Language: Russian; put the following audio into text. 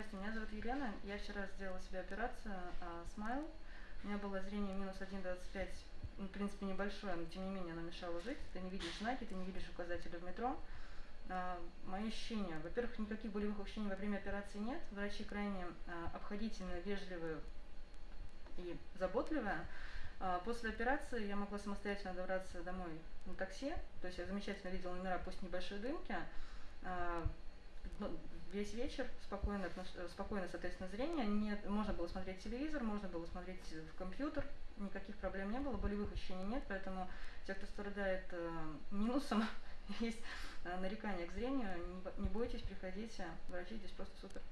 Здравствуйте, меня зовут Елена. Я вчера сделала себе операцию а, Смайл. У меня было зрение минус 1,25, ну, в принципе, небольшое, но тем не менее оно мешало жить. Ты не видишь знаки, ты не видишь указатели в метро. А, мои ощущения. Во-первых, никаких болевых ощущений во время операции нет. Врачи крайне а, обходительные, вежливые и заботливые. А, после операции я могла самостоятельно добраться домой на такси. То есть я замечательно видела номера, пусть небольшой дымки. Весь вечер спокойно, спокойно, соответственно, зрение. Нет, можно было смотреть телевизор, можно было смотреть в компьютер, никаких проблем не было, болевых ощущений нет, поэтому те, кто страдает э, минусом, есть э, нарекания к зрению, не бойтесь, приходите, врачи здесь просто супер.